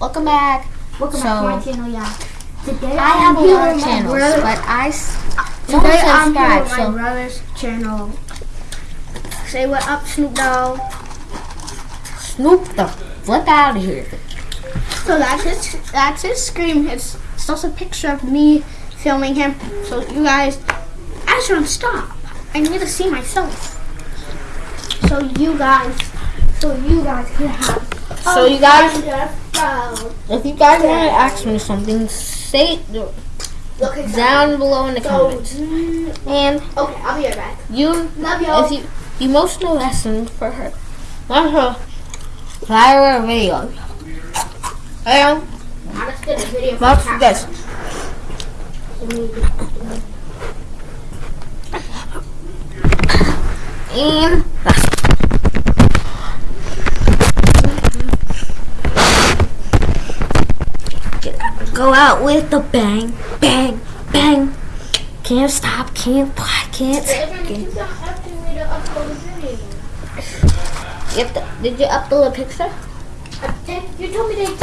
welcome back. Welcome So- back to my channel, yeah. Today I have a lot of channels, brother- but I Today I'm here with my So brother's channel. Say what up, Snoop Dogg. Snoop the flip out of here. So that's his that's his scream. It's, it's also a picture of me filming him. So you guys, I should stop. I need to see myself. So you guys, so you guys can have. So you guys- If you guys want to ask me something, say it down below in the comments. mm, And okay, I'll be right back. you, if you emotional lesson for her, not her, viral video. And I just did video. for watch this. And go out with the bang, bang, bang. Can't stop, can't, can't. Keep on asking me to upload a video. Yep. Did you upload a picture? You told me to take